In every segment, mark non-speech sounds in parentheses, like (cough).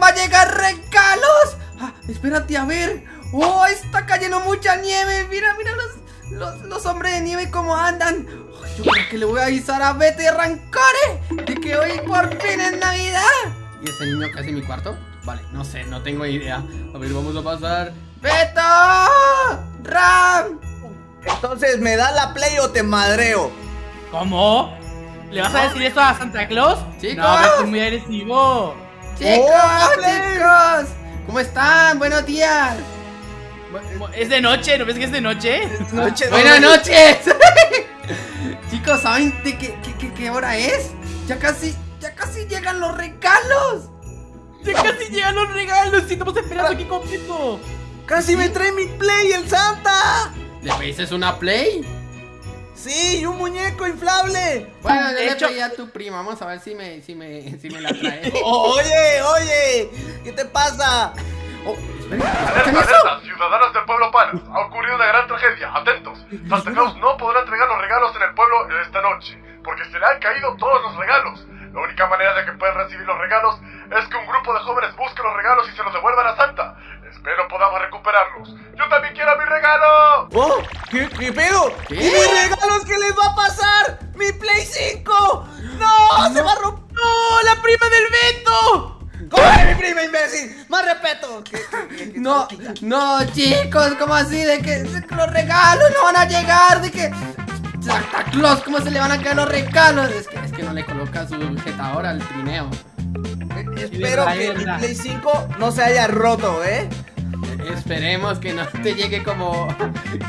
va a llegar regalos. Ah, espérate a ver. Oh, está cayendo mucha nieve. Mira, mira los, los, los hombres de nieve cómo andan. Oh, yo creo que le voy a avisar a Betty Rancore de que hoy por fin es Navidad. ¿Y ese niño casi en mi cuarto? Vale, no sé, no tengo idea. A ver, vamos a pasar. ¡Beto! ¡Ram! Entonces, ¿me da la play o te madreo? ¿Cómo? ¿Le vas a decir eso a Santa Claus? Chicos. No, es muy agresivo. ¡Chicos, ¡Órale! chicos! ¿Cómo están? Buenos días. ¿Es de noche? ¿No ves que es de noche? Noche, Buenas noches. (laughs) Chicos, ¿saben de qué, qué- qué- qué hora es? Ya casi, ya casi llegan los regalos. Ya casi llegan los regalos y estamos esperando aquí completo. Casi me trae mi play el Santa. ¿Le pediste una play? Sí, y un muñeco inflable. Bueno, le hecho- pedí a tu prima. Vamos a ver si me, si me, si me la trae. (laughs) Oye, oye, ¿qué te pasa? Oh, esperen, ¿escuchan Alerta, alerta, ciudadanos del pueblo Palos. Ha ocurrido una gran tragedia. Atentos. Santa Claus no podrá entregar los regalos en el pueblo esta noche, porque se le han caído todos los regalos. La única manera de que puedan recibir los regalos es que un grupo de jóvenes busque los regalos y se los devuelvan a Santa. Espero podamos recuperarlos. Yo también quiero mi regalo. Oh, ¿qué, qué pedo? ¿Qué? ¿Y mis regalos qué les va a pasar? ¡Mi Play 5! ¡No! ¡Se va a romper! ¡No! ¡La prima del Beto! ¡Corre, mi prima, imbécil! ¡Más respeto! ¿Qué- qué- qué- qué- No, no, chicos, ¿cómo así? De que, los regalos no van a llegar, de que Santa Claus, ¿cómo se le van a caer los regalos? Es que, es que no le coloca su sujetador al trineo. Espero verdad, que mi. Play 5 no se haya roto, ¿eh? Esperemos que no te llegue como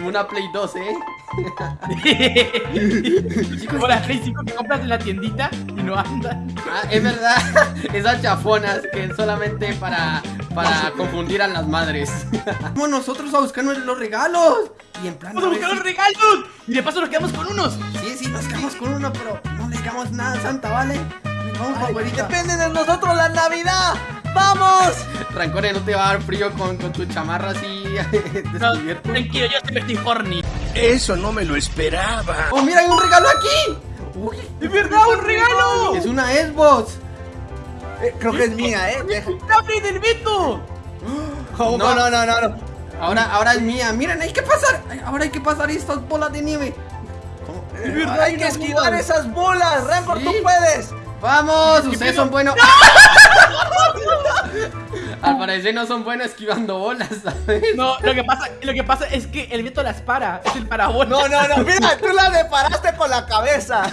una Play 2, ¿eh? (laughs) Como las Play 5 que compras en la tiendita y no andan. Ah, es verdad, (laughs) esas chafonas que es solamente para, para confundir a las madres. (laughs) Vamos nosotros a buscar los regalos. Y en plan. ¡Vamos a buscar los regalos! Y de paso nos quedamos con unos. Sí, sí, nos quedamos con uno, pero no le digamos nada Santa, ¿vale? Vamos, Ay, depende de nosotros la Navidad. ¡Vamos! Rancore, no te va a dar frío con, con tu chamarra así (laughs) No, tranquilo, yo siempre estoy horny. Eso no me lo esperaba. ¡Oh, mira, hay un regalo aquí! Uy, ¡Es verdad, un regalo! es una Xbox. Eh, creo que es mía, ¿eh? Deja- ¡La Play del Beto! Oh, no, no, no, no, no. Ahora, ahora es mía. Miren, hay que pasar. Ahora hay que pasar estas bolas de nieve. ¿Cómo? Verdad, hay que esquivar esas bolas. Rancor, Sí. tú puedes. Vamos, ustedes son buenos. (laughs) Al parecer no son buenos esquivando bolas, ¿sabes? No, lo que pasa, lo que pasa es que el Beto las para. Es el parabola. No, no, no. Mira, tú la deparaste con la cabeza. (laughs)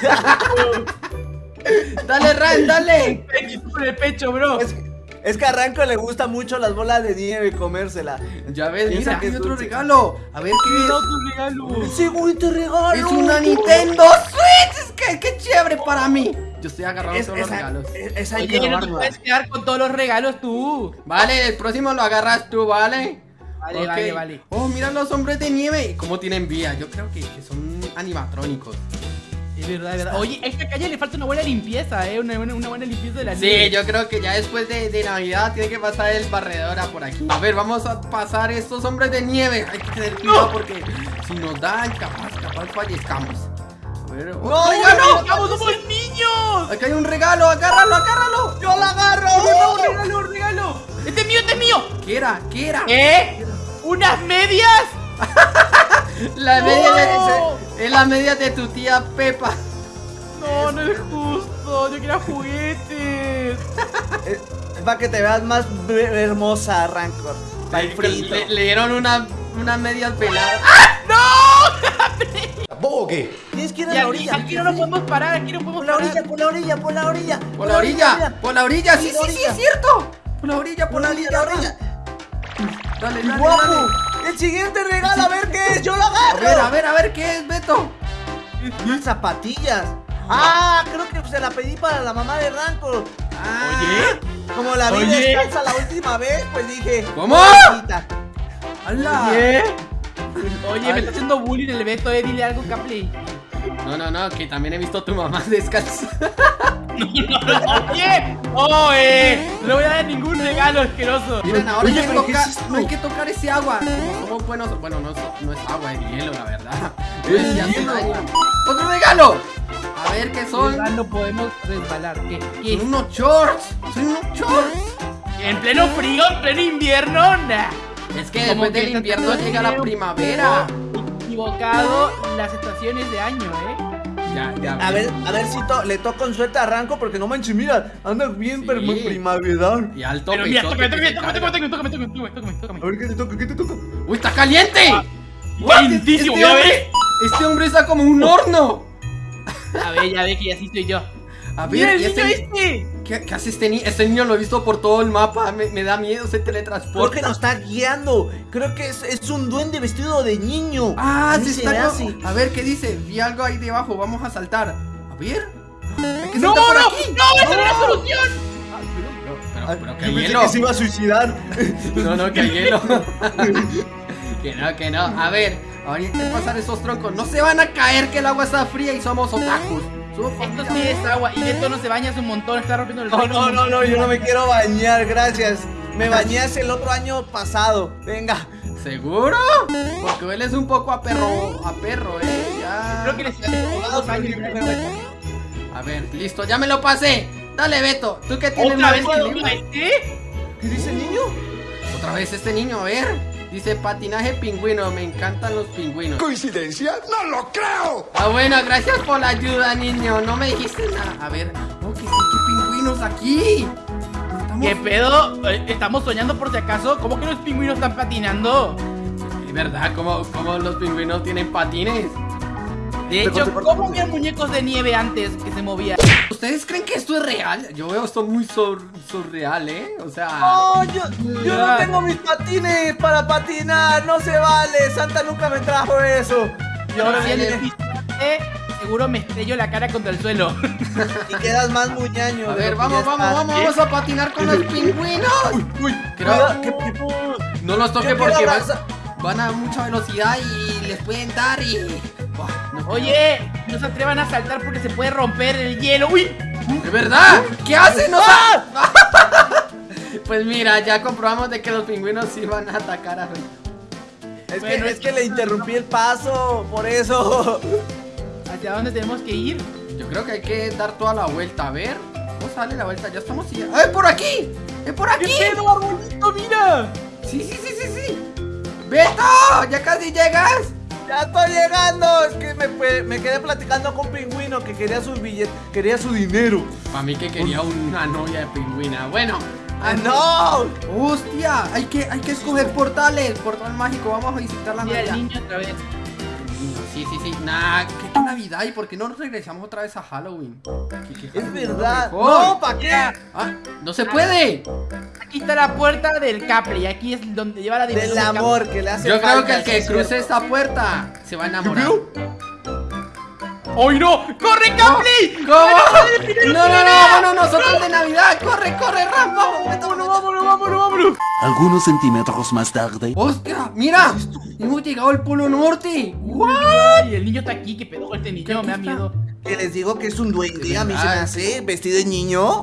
Dale, Ran, dale. Con el pecho, bro. Es, es que a Ranco le gusta mucho las bolas de nieve y comérsela. Ya ves, Piensa mira, que es otro dulce. regalo. A ver qué es. otro regalo. Segundo regalo. Es una Nintendo Switch. Es que qué chévere para mí. Yo estoy agarrando Es- todos los regalos. es- no te puedes quedar con todos los regalos tú. Vale, el próximo lo agarras tú, ¿vale? Vale, vale, vale. Oh, mira los hombres de nieve. ¿Cómo tienen vida? Yo creo que, que son animatrónicos. Es verdad, es verdad. Oye, a esta calle le falta una buena limpieza, eh. Una buena, una buena limpieza de la Sí, nieve. yo creo que ya después de, de Navidad tiene que pasar el barredora por aquí. A ver, vamos a pasar estos hombres de nieve. Hay que tener cuidado porque si nos dan, capaz, capaz fallezcamos. Ver, otro ¡No, regalo. ¡Vamos, somos niños! Acá hay un regalo, agárralo, agárralo. ¡Yo la agarro! ¡Un regalo, un regalo! ¡Este es mío, este es mío! ¿Qué era? ¿Qué era? ¿Eh? ¿Unas medias? (laughs) La media ¡No! de, es la media de tu tía Pepa. No, no es justo. Yo quería juguetes. (laughs) Es, para que te veas más hermosa, Rancor. Le, le- le dieron una, unas medias peladas. (laughs) Tienes que ir a Ya, la orilla. aquí no nos podemos parar, aquí no podemos Por la parar. orilla, por la orilla, por la orilla. Por la orilla, por la orilla, sí, Sí, la sí, sí, orilla. es cierto. Por la orilla, Por la orilla, la orilla. Dale, dale, ¡Guapo! dale. El siguiente regalo, a ver qué es. ¡Yo lo A agarro! ver, a ver, a ver, ¿qué es, Beto? Unas zapatillas. Ah, creo que se la pedí para la mamá de Rancor. Ah, Como la vi Oye. descalza la última vez, pues dije. ¿Cómo? Oye, Ay. me está haciendo bullying el Beto, eh. Dile algo, Capley. No, no, no, que también he visto a tu mamá (laughs) descalza. (laughs) Oye, oh, eh. No le voy a dar ningún regalo asqueroso. Miren, ahora Oye, hay que pero ¿qué tocar, es no hay que tocar ese agua. Como somos buenos, bueno, no es, no es agua, es hielo, la verdad. Es ya hace daño. ¡Otro regalo! A ver qué son. no podemos resbalar. ¿Qué? ¿Qué? Son unos shorts. Son unos shorts. En pleno frío, en pleno invierno, nah. Es que después que del invierno llega la primavera. Equivocado las estaciones de año, ¿eh? Ya, ya. A ver, a ver si to- le toco con suerte a Ranco porque no manches, mira, anda bien Sí. pero muy primaveral. Y alto Pero mira, tócame, tócame, tócame, carga. tócame, tócame, tócame, tócame, tócame, A tócame. ver qué te toca, qué te toca. ¡Uy, está caliente! ¡Calientísimo! Este ¿Ya hombre, este hombre está como un horno. A ver, ya ves que así soy yo. A ¡Mira ver, el ¿y niño este, este! ¿Qué, qué hace este niño? Este niño lo he visto por todo el mapa. Me, me da miedo, se Creo que teletransporta. nos está guiando. Creo que es, es un duende vestido de niño. Ah, sí se está. hace. A ver, ¿qué dice? Vi algo ahí debajo. Vamos a saltar. A ver. Que ¡No, no! por aquí. ¡No! ¡Esa no es la solución! Pero, Ah, pero yo que hielo. que se iba a suicidar. (laughs) No, no, que hay hielo. (laughs) que no, que no. A ver, ahorita hay que pasar esos troncos. No se van a caer que el agua está fría y somos otakus. Somos Esto familia. sí es agua. Y Beto no se baña hace un montón, está rompiendo el No, no, no, no, yo no me quiero bañar, gracias. Me bañé hace el otro año pasado. Venga. ¿Seguro? Porque hueles un poco a perro, a perro, eh. Ya. Creo que les dos años. A ver, listo, ya me lo pasé. Dale, Beto, tú que tienes ¿Otra más vez este? ¿Qué dice el niño? Otra vez este niño, a ver. Dice patinaje pingüino, me encantan los pingüinos. ¿Coincidencia? ¡No lo creo! Ah, bueno, gracias por la ayuda, niño. No me dijiste nada. A ver, oh, ¿qué, qué pingüinos aquí? Estamos... ¿Qué pedo? Eh, ¿Estamos soñando por si acaso? ¿Cómo que los pingüinos están patinando? Es verdad, ¿cómo, cómo los pingüinos tienen patines? De hecho, ¿cómo había muñecos de nieve antes que se movían? ¿Ustedes creen que esto es real? Yo veo esto muy sur- surreal, ¿eh? O sea... No, yo, yo no tengo mis patines para patinar, no se vale. Santa nunca me trajo eso. Y ahora si viene despiste, (laughs) seguro me estrello la cara contra el suelo. y quedas más muñaño. A ver, vamos, vamos, estás. vamos, vamos a patinar con los pingüinos. Uy, Creo- cuidado, que- que- No los toque porque van a mucha velocidad y les pueden dar y... No- Oye, no se atrevan a saltar porque se puede romper el hielo. ¡Uy! ¿De verdad? ¿Qué hacen? No sa- (laughs) Pues mira, ya comprobamos de que los pingüinos sí van a atacar a... Es, Bueno, que, es es que le interrumpí el paso, por eso. ¿Hacia dónde tenemos que ir? Yo creo que hay que dar toda la vuelta, a ver. ¿Cómo sale la vuelta? Ya estamos... ya- ¡Ah, es por aquí! ¡Es por aquí! pedo, arbolito, mira! Sí, sí, sí, sí, sí. ¡Beto! ¡Ya casi llegas! Ya estoy llegando. Es que me, fue- me quedé platicando con Pingüino que quería su billete, quería su dinero. Para mí que quería una novia de pingüina. Bueno. ¡Ah, no! ¡Hostia! Hay que, hay que escoger portales. Portal mágico. Vamos a visitar la Navidad. niño otra vez. Sí, sí, sí. Nah, ¿qué, qué Navidad? ¿Y por qué no nos regresamos otra vez a Halloween? ¿Qué- qué Es verdad. No, ¿para qué? Ah, no se puede. Aquí está la puerta del Capri. Aquí es donde lleva la diversión. Del amor que le hace Yo creo que el que es cruce esta puerta se va a enamorar. ¡Ay, no! ¡Corre, Capri! ¿Cómo? No, no, no, vámonos nosotros de Navidad. Corre, corre, Ram, vamos, vámonos, ¡Vámonos, vámonos, vámonos! Algunos centímetros más tarde. ¡Hostia! ¡Mira! Hemos llegado al Polo Norte. ¡Guau! Ay, el niño está aquí. ¿Qué pedo este niño? Me da miedo. Que les digo que es un duende, a mí se me verdad. hace vestido de niño.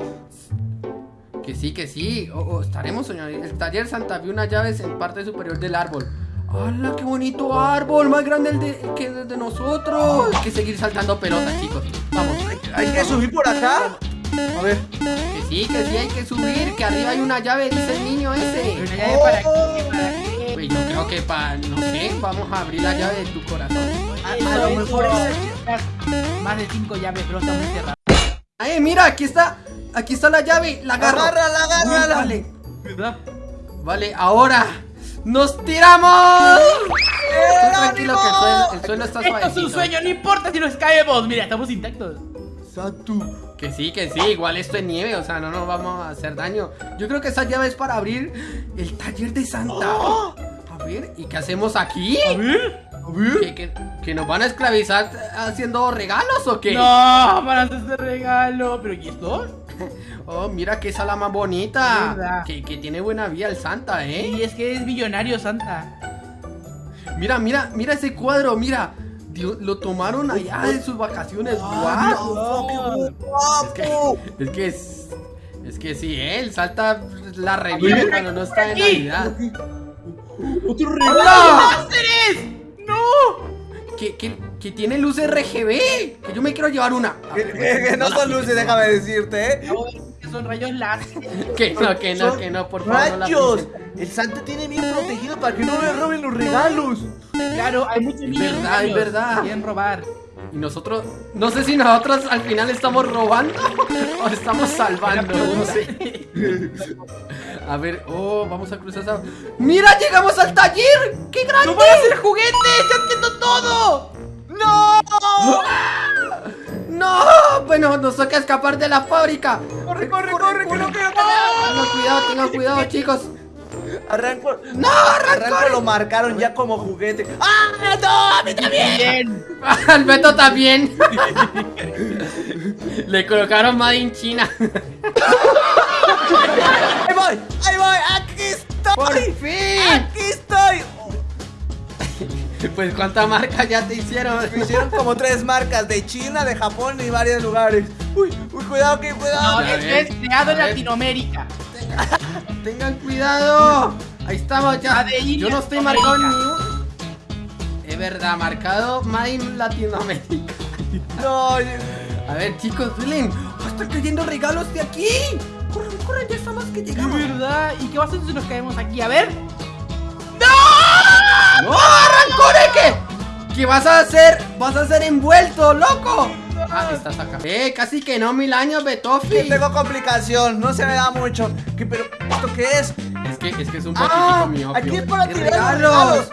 Que sí, que sí. Estaremos soñando. El taller Santa vio unas llaves en parte superior del árbol. ¡Hala, qué bonito árbol! Más grande el de, que el de nosotros. Hay que seguir saltando pelotas, chicos. Vamos. Hay que subir por acá. A ver. Que sí, que sí, hay que subir. Que arriba hay una llave, dice el niño ese. Una llave para qué, para qué. Pues yo creo que para, no sé, vamos a abrir la llave de tu corazón. A, lo mejor es Más de cinco llaves, pero está muy cerrado. ¡Ay, mira! Aquí está. Aquí está la llave. La agarro. Agárrala, agárrala. Vale. ¿Verdad? Vale, ahora. ¡Nos tiramos! Tú tranquilo que el suelo, el suelo está Esto es un sueño, no importa si nos caemos. Mira, estamos intactos. Satu. Que sí, que sí, igual esto es nieve, o sea, no nos vamos a hacer daño. Yo creo que esa llave es para abrir el taller de Santa. A ver, ¿y qué hacemos aquí? A ver. A ver. ¿Que, que, que nos van a esclavizar haciendo regalos o qué? No, para hacer este regalo. ¿Pero y esto? (laughs) Oh, mira qué sala más bonita. Que, que tiene buena vía el Santa, ¿eh? Y es que es millonario, Santa. Mira, mira, mira ese cuadro, mira. Dios, lo tomaron allá en sus vacaciones. Ah, ¡Guau! no, qué guapo. Es que es. Es que sí, ¿eh? El Salta la revive cuando no está en Navidad. Otro. ¡Láseres! ¡No! Que, que, que tiene luces RGB. Que yo me quiero llevar una. Que no son luces, déjame decirte, ¿eh? No, que son rayos láser. Que no, que no, que no, por favor. ¡Rayos! El Santa tiene bien protegido para que no le roben los regalos. Claro, hay muchos niños. verdad, es verdad. Quieren robar. Y nosotros, no sé si nosotros al final estamos robando (laughs) o estamos salvando, no sé. (laughs) A ver, oh, vamos a cruzar esa... ¡Mira, llegamos al taller! ¡Qué grande! ¡No van a hacer juguetes! ¡Ya entiendo todo! ¡No! ¡No! Bueno, nos toca escapar de la fábrica. ¡Corre, corre, corre! ¡Que no quiero Tengan cuidado, tengan cuidado, (laughs) chicos. Arranco. ¡No, Arranco lo marcaron ya como juguete. ¡Ah, no! ¡A mí también! (laughs) Al Beto también. (laughs) Le colocaron Made in China. ¡Ahí voy! ¡Ahí voy! ¡Aquí estoy! ¡Por fin! ¡Aquí estoy! (laughs) Pues cuántas marcas ya te hicieron. Me hicieron como tres marcas de China, de Japón y varios lugares. Uy, uy, cuidado, que No, cuidado. Ver, es creado en. Latinoamérica. (laughs) Tengan cuidado. Ahí estamos ya. Yo no estoy marcado ni. Es verdad, marcado Made in Latinoamérica. (laughs) No, A ver, chicos. ¡Oh, están cayendo regalos de aquí. Corran, corran, ya estamos que ¿De llegamos. verdad? ¿Y qué va a hacer si nos caemos aquí? A ver. ¡No, ¿Qué? ¿Qué vas a hacer? ¿Vas a ser envuelto, loco? Ah, estás acá. Eh, casi que no, mil años, Betofi. tengo complicación, no se me da mucho. ¿Qué, pero, ¿esto qué es? Es que, es que es un poquitico ¡Ah! mío. Aquí es para ¡Qué tirar los regalos.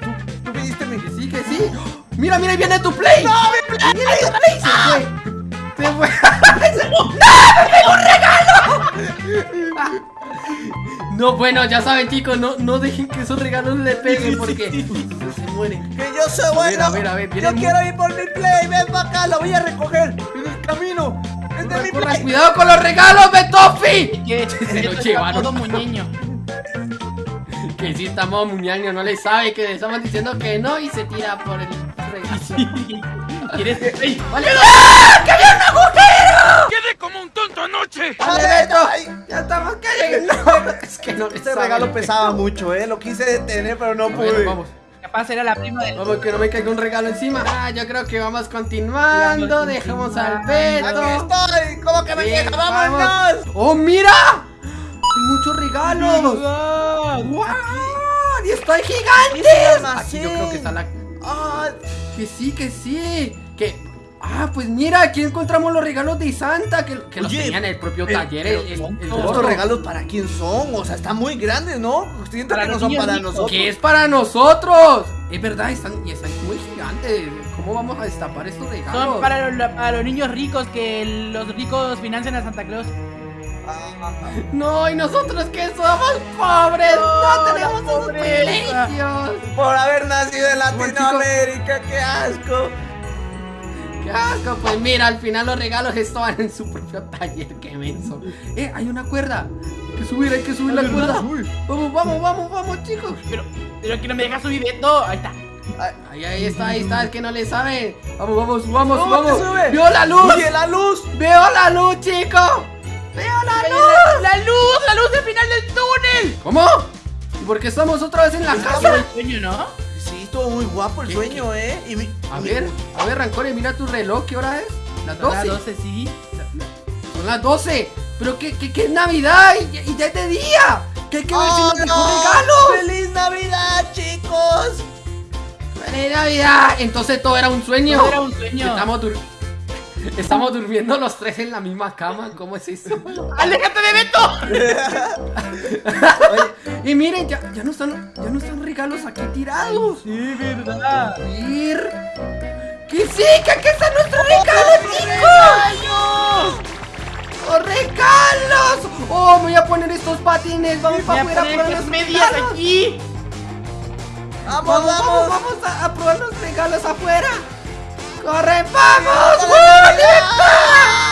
¿Tú, tú pediste mi... Que sí, que sí. Mira, mira, ahí viene tu play. ¡No, mi play! ¡Viene tu play! Se fue. (laughs) Se fue. ¡No! ¡Me pegó un regalo! (laughs) No, bueno, ya saben, chicos, no, no dejen que esos regalos le peguen porque se mueren. Que yo soy bueno. a ver, a ver, Yo quiero ir por mi play. Ven para acá, lo voy a recoger. En el camino. Es de mi play. cuidado con los regalos, Betofi. Que (laughs) Se lo está llevaron. Todo muñeño. (laughs) Que sí estamos muñaño, no le sabe que le estamos diciendo que no y se tira por el (laughs) regalo. ¿Quieres? ¡Vale! ¡Ah! ¡Que había un agujero! Quedé tonto anoche. ¡Vale, Beto! ¡Ya estamos cayendo! (laughs) No, es que no Este regalo pesaba mucho, eh. Lo quise detener, pero no pude. vamos. Capaz era la prima de. Vamos, que no me caiga un regalo encima. Ah, yo creo que vamos continuando. Vamos Dejamos al continuando. Aquí Beto. estoy. ¿Cómo que me llega? ¡Vámonos! ¡Oh, mira! Hay muchos regalos. ¡Wow! ¡Y están Es el gigantes! almacén. Aquí yo creo que está la. Ah, Que sí, que sí. Que. Ah, pues mira, aquí encontramos los regalos de Santa que, que los tenía en el propio pero- taller. pero el, el- el ¿Estos gordo. regalos para quién son? O sea, están muy grandes, ¿no? Siento Para que no los son para nosotros. Que es para nosotros. Es verdad, están, y están muy gigantes. ¿Cómo vamos a destapar estos regalos? Son para los, para los niños ricos que los ricos financian a Santa Claus. (laughs) No, y nosotros que somos pobres, no, No, tenemos esos privilegios. Por haber nacido en Bueno, Latinoamérica, qué asco. Qué asco, pues mira, al final los regalos estaban en su propio taller, qué menso. Eh, hay una cuerda. Hay que subir, hay que subir la cuerda. Vamos, vamos, vamos, vamos, chicos. Pero, pero que no me deja subir Beto. Ahí está. Ahí, ahí está, ahí está, es que no le saben. Vamos, vamos, subamos, ¿Cómo te subamos. sube? ¡Veo la luz! Oye, la luz. ¡Veo la luz, chico! ¡Veo la ¡La, luz! la luz! ¡La luz del final del túnel! ¿Cómo? ¿Y por qué estamos otra vez en la Estaba casa? el sueño, ¿no? Estuvo muy guapo el ¿Qué, sueño, ¿eh? Y mi- A mi- ver, a ver, Rancore, mira tu reloj, ¿qué hora es? Las Son las 12. 12, sí. Son las 12. Pero que, que, que es Navidad y, ya- y ya es de día. Que hay que ver si ¡Oh, nos dejó no! regalos. ¡Feliz Navidad, chicos! ¡Feliz Navidad! Entonces todo era un sueño. Todo era un sueño. Estamos, Estamos durmiendo los tres en la misma cama. ¿Cómo es eso? (laughs) ¡Aléjate de Beto! (laughs) y miren, ya, ya, no están, ya no están regalos aquí tirados. Sí, verdad. Ver. ¡Que sí! ¡Que aquí están nuestros regalos, chicos! ¡Los regalos! ¡Oh, me voy a poner estos patines! ¡Vamos para a afuera a poner probar los medias regalos! aquí. ¡Vamos, ¡Vamos, vamos, vamos! vamos a, a probar los regalos afuera! ¡Corre, vamos! 你疯。